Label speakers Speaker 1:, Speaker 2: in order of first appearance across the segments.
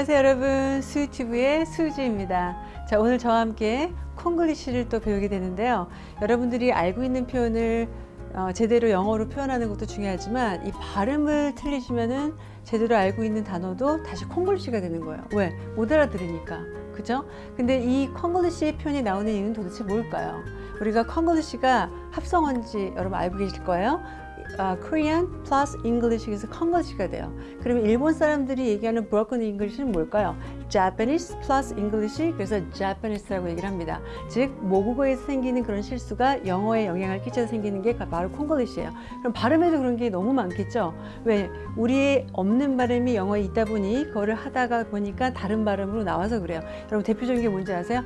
Speaker 1: 안녕하세요 여러분 수유튜브의 수지입니다 자 오늘 저와 함께 콩글리시를 또 배우게 되는데요 여러분들이 알고 있는 표현을 어, 제대로 영어로 표현하는 것도 중요하지만 이 발음을 틀리시면은 제대로 알고 있는 단어도 다시 콩글리시가 되는 거예요 왜? 못 알아들으니까 그죠? 근데 이 콩글리시 표현이 나오는 이유는 도대체 뭘까요? 우리가 콩글리시가 합성어인지 여러분 알고 계실 거예요 어, Korean plus English에서 콩글리시가 돼요. 그러면 일본 사람들이 얘기하는 broken English는 뭘까요? Japanese plus English 그래서 Japanese라고 얘기를 합니다. 즉 모국어에서 생기는 그런 실수가 영어에 영향을 끼쳐서 생기는 게 바로 콩글리시예요. 그럼 발음에도 그런 게 너무 많겠죠. 왜? 우리의 없는 발음이 영어에 있다 보니 그거를 하다가 보니까 다른 발음으로 나와서 그래요. 여러분 대표적인 게 뭔지 아세요?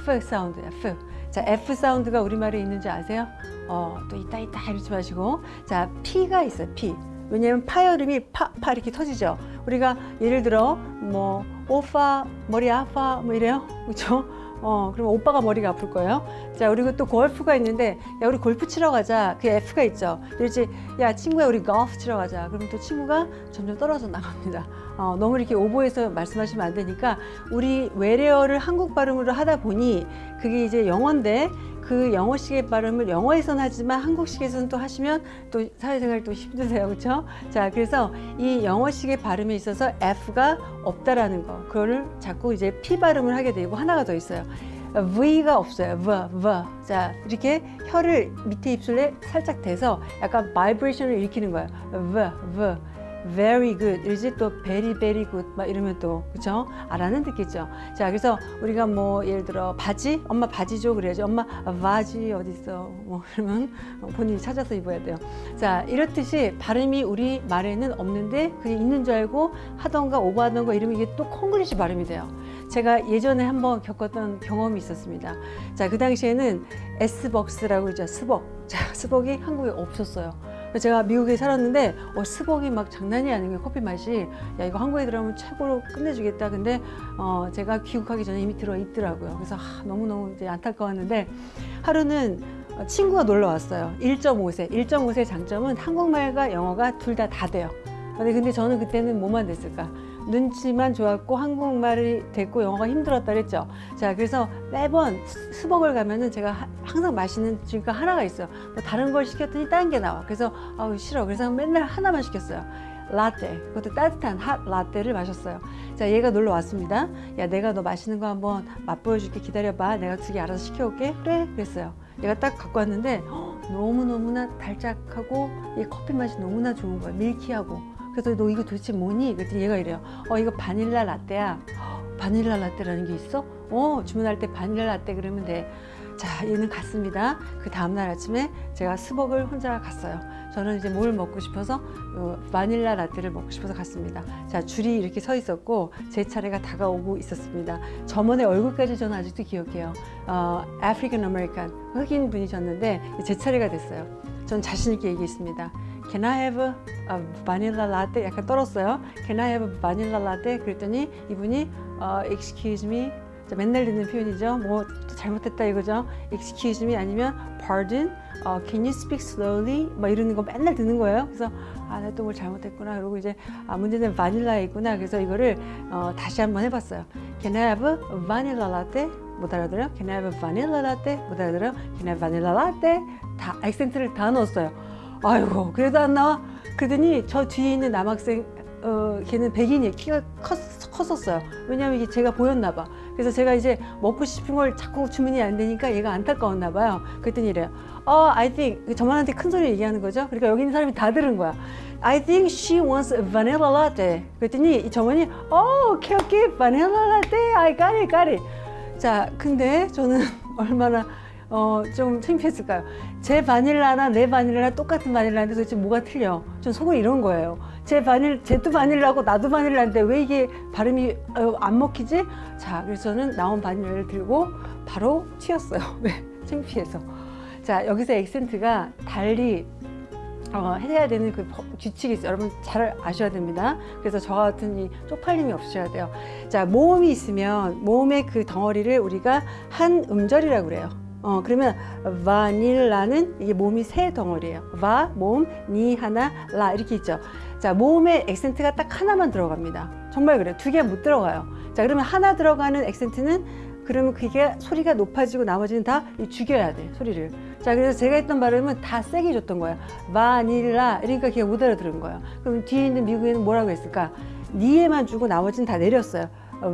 Speaker 1: F 사운드야. F. 자, F 사운드가 우리말에 있는지 아세요? 어, 또 있다 있다 이러지 마시고 자, P가 있어요. P. 왜냐면 파열음이 파, 파 이렇게 터지죠. 우리가 예를 들어 뭐 오빠 머리 아파 뭐 이래요. 그렇죠? 어, 그럼 오빠가 머리가 아플 거예요. 자, 그리고 또 골프가 있는데, 야, 우리 골프 치러 가자. 그 F가 있죠. 그렇지, 야, 친구야, 우리 골프 치러 가자. 그럼 또 친구가 점점 떨어져 나갑니다. 어, 너무 이렇게 오버해서 말씀하시면 안 되니까, 우리 외래어를 한국 발음으로 하다 보니, 그게 이제 영어인데, 그 영어식의 발음을 영어에서는 하지만 한국식에서는 또 하시면 또 사회생활 또 힘드세요. 그렇죠? 자, 그래서 이 영어식의 발음에 있어서 F가 없다라는 거. 그거를 자꾸 이제 P 발음을 하게 되고 하나가 더 있어요. V가 없어요. V, V. 자, 이렇게 혀를 밑에 입술에 살짝 대서 약간 바이브레이션을 일으키는 거예요. V, V. very good. 이제 또 very very good? 막 이러면 또 그쵸? 알아는 듣겠죠? 자 그래서 우리가 뭐 예를 들어 바지? 엄마 바지 줘 그래야지. 엄마 바지 어디 있어? 뭐 그러면 본인이 찾아서 입어야 돼요. 자 이렇듯이 발음이 우리 말에는 없는데 그게 있는 줄 알고 하던가 오버하던가 이러면 이게 또 콩글리시 발음이 돼요. 제가 예전에 한번 겪었던 경험이 있었습니다. 자 그 당시에는 S벅스라고 그러죠. 스벅. 자 스벅이 한국에 없었어요 제가 미국에 살았는데 어, 스벅이 막 장난이 아닌 게 커피 맛이 야 이거 한국에 들어오면 최고로 끝내주겠다. 근데 어, 제가 귀국하기 전에 이미 들어와 있더라고요. 그래서 아, 너무너무 이제 안타까웠는데 하루는 친구가 놀러 왔어요. 1.5세. 1.5세 장점은 한국말과 영어가 둘 다다 돼요. 근데, 근데 저는 그때는 뭐만 됐을까 눈치만 좋았고 한국말이 됐고 영어가 힘들었다 그랬죠. 자 그래서 매번 수벅을 가면은 제가 하, 항상 마시는 주가 하나가 있어요. 뭐 다른 걸 시켰더니 다른 게 나와. 그래서 아우 싫어. 그래서 맨날 하나만 시켰어요. 라떼. 그것도 따뜻한 핫 라떼를 마셨어요. 자 얘가 놀러 왔습니다. 야 내가 너 마시는 거 한번 맛보여줄게. 기다려봐. 내가 두 개 알아서 시켜올게. 그래. 그랬어요. 얘가 딱 갖고 왔는데 너무너무나 달짝하고 이 커피 맛이 너무나 좋은 거예요. 밀키하고 그래서 너 이거 도대체 뭐니? 그랬더니 얘가 이래요. 어 이거 바닐라 라떼야. 바닐라 라떼라는 게 있어? 어 주문할 때 바닐라 라떼 그러면 돼. 자 얘는 갔습니다. 그 다음날 아침에 제가 스벅을 혼자 갔어요. 저는 이제 뭘 먹고 싶어서 어, 바닐라 라떼를 먹고 싶어서 갔습니다. 자 줄이 이렇게 서 있었고 제 차례가 다가오고 있었습니다. 저분의 얼굴까지 저는 아직도 기억해요. 어, African American 흑인 분이셨는데 제 차례가 됐어요. 전 자신 있게 얘기했습니다. Can I have a vanilla latte? 약간 떨었어요. Can I have a vanilla latte? 그랬더니 이분이 어, Excuse me. 자, 맨날 듣는 표현이죠. 뭐 잘못했다 이거죠. Excuse me 아니면 Pardon. 어, Can you speak slowly? 막 이러는 거 맨날 듣는 거예요. 그래서 아, 나 또 뭘 잘못했구나. 그리고 이제 아, 문제는 바닐라에 있구나. 그래서 이거를 어, 다시 한번 해봤어요. Can I have a vanilla latte? 못 알아들어요? Can I have a vanilla latte? 못 알아들어요? Can I have vanilla latte? 다 액센트를 다 넣었어요. 아이고 그래도 안 나와? 그러더니 저 뒤에 있는 남학생 어, 걔는 백인이 키가 컸, 컸었어요. 왜냐면 이게 제가 보였나 봐. 그래서 제가 이제 먹고 싶은 걸 자꾸 주문이 안 되니까 얘가 안타까웠나 봐요. 그랬더니 이래요. 어, I think 저만한테 큰 소리 얘기하는 거죠? 그러니까 여기 있는 사람이 다 들은 거야. I think she wants a vanilla latte. 그랬더니 저번이 어, 오케이 오케이. vanilla latte. I got it got it 자 근데 저는 얼마나 어, 좀 창피했을까요? 제 바닐라나 내 바닐라나 똑같은 바닐라인데 도대체 뭐가 틀려? 전 속은 이런 거예요. 제 바닐, 쟤도 바닐라고 나도 바닐라인데 왜 이게 발음이 어, 안 먹히지? 자, 그래서 저는 나온 바닐라를 들고 바로 튀었어요. 왜? 창피해서. 자, 여기서 액센트가 달리 어, 해야 되는 그 규칙이 있어요. 여러분 잘 아셔야 됩니다. 그래서 저 같은 이 쪽팔림이 없으셔야 돼요. 자, 모음이 있으면 모음의 그 덩어리를 우리가 한 음절이라고 그래요. 어, 그러면 바닐라는 이게 몸이 세 덩어리예요. 바, 몸, 니, 하나, 라 이렇게 있죠. 자, 모음에 액센트가 딱 하나만 들어갑니다. 정말 그래요. 두 개 못 들어가요. 자, 그러면 하나 들어가는 액센트는 그러면 그게 소리가 높아지고 나머지는 다 죽여야 돼, 소리를. 자, 그래서 제가 했던 발음은 다 세게 줬던 거예요. 바닐라. 그러니까 걔가 못 알아들은 거예요. 그럼 뒤에 있는 미국인은 뭐라고 했을까? 니에만 주고 나머지는 다 내렸어요.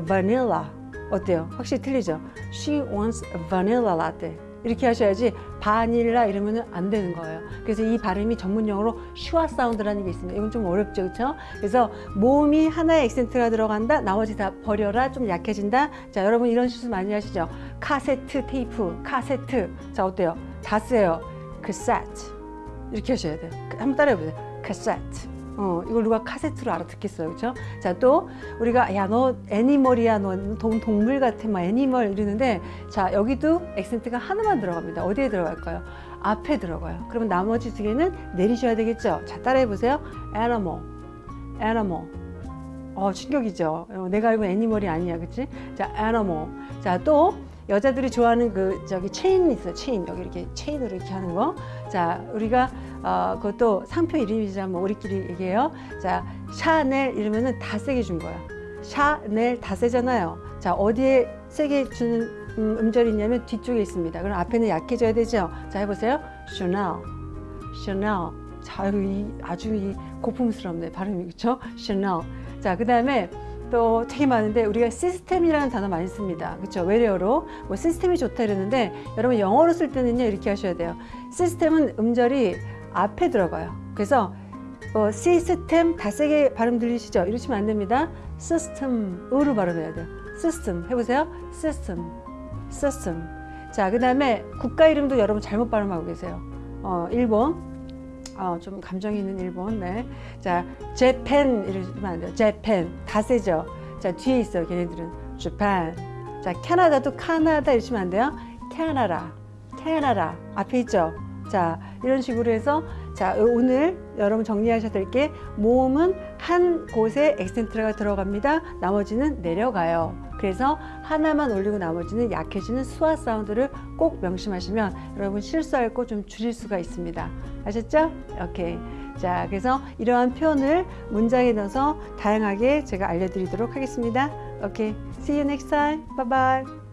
Speaker 1: 바닐라. 어때요? 확실히 틀리죠? She wants vanilla latte. 이렇게 하셔야지 바닐라 이러면 안 되는 거예요. 그래서 이 발음이 전문 용어로 슈아 사운드라는 게 있습니다. 이건 좀 어렵죠, 그렇죠? 그래서 모음이 하나의 액센트가 들어간다. 나머지 다 버려라. 좀 약해진다. 자, 여러분 이런 실수 많이 하시죠? 카세트 테이프, 카세트. 자, 어때요? 다 세요. cassette. 이렇게 하셔야 돼요. 한번 따라해 보세요. cassette. 어, 이걸 누가 카세트로 알아듣겠어요. 그죠? 자, 또 우리가 야, 너 animal이야. 너 동, 동물 같아. 막 animal 이러는데 자, 여기도 액센트가 하나만 들어갑니다. 어디에 들어갈까요? 앞에 들어가요. 그러면 나머지 두 개는 내리셔야 되겠죠? 자, 따라해 보세요. animal. animal. 어, 충격이죠. 어, 내가 알고 animal이 아니야. 그치? 자, animal. 자, 또 여자들이 좋아하는 그 저기 체인 있어요. 체인. 여기 이렇게 체인으로 이렇게 하는 거. 자, 우리가 어, 그것도 상표 이름이지만 뭐 우리끼리 얘기해요. 자, 샤넬 이러면은 다 세게 준 거야. 샤넬 다 세잖아요. 자, 어디에 세게 주는 음, 음절이 있냐면 뒤쪽에 있습니다. 그럼 앞에는 약해져야 되죠. 자, 해보세요. 샤넬, 샤넬. 자, 이 아주 이 고풍스럽네 발음이 그렇죠? 샤넬. 자, 그 다음에 또 되게 많은데 우리가 시스템이라는 단어 많이 씁니다. 그렇죠? 외래어로 뭐 시스템이 좋다 이러는데 여러분 영어로 쓸 때는요 이렇게 하셔야 돼요. 시스템은 음절이 앞에 들어가요. 그래서 어, 시스템 다 세게 발음 들리시죠? 이러시면 안 됩니다. 시스템으로 발음해야 돼요. 시스템 해보세요. 시스템, 시스템. 자, 그 다음에 국가 이름도 여러분 잘못 발음하고 계세요. 어, 일본. 어, 좀 감정 있는 일본. 네. 자, 재팬 이러시면 안 돼요. 재팬 다 세죠. 자, 뒤에 있어요. 걔네들은 재팬. 자, 캐나다도 카나다 이러시면 안 돼요. 캐나다, 캐나다 앞에 있죠. 자, 이런 식으로 해서 자, 오늘 여러분 정리하셔야 될 게 모음은 한 곳에 액센트가 들어갑니다. 나머지는 내려가요. 그래서 하나만 올리고 나머지는 약해지는 수화 사운드를 꼭 명심하시면 여러분 실수할 거 좀 줄일 수가 있습니다. 아셨죠? 오케이. 자, 그래서 이러한 표현을 문장에 넣어서 다양하게 제가 알려드리도록 하겠습니다. 오케이. See you next time. Bye bye.